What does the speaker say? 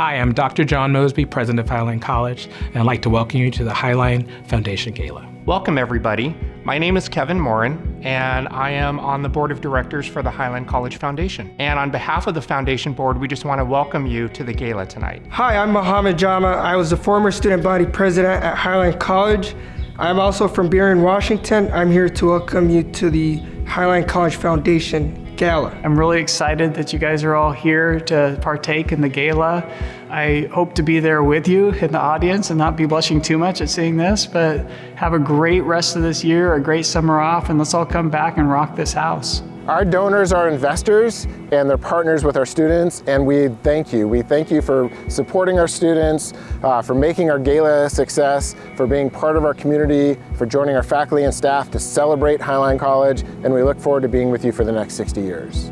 Hi, I'm Dr. John Mosby, President of Highline College, and I'd like to welcome you to the Highline Foundation Gala. Welcome, everybody. My name is Kevin Morin, and I am on the board of directors for the Highline College Foundation. And on behalf of the foundation board, we just want to welcome you to the gala tonight. Hi, I'm Mohammed Jama. I was the former student body president at Highline College. I'm also from Burien, Washington. I'm here to welcome you to the Highline College Foundation Gala. I'm really excited that you guys are all here to partake in the gala. I hope to be there with you in the audience and not be blushing too much at seeing this, but have a great rest of this year, a great summer off, and let's all come back and rock this house. Our donors are investors and they're partners with our students and we thank you. We thank you for supporting our students, uh, for making our gala a success, for being part of our community, for joining our faculty and staff to celebrate Highline College and we look forward to being with you for the next 60 years.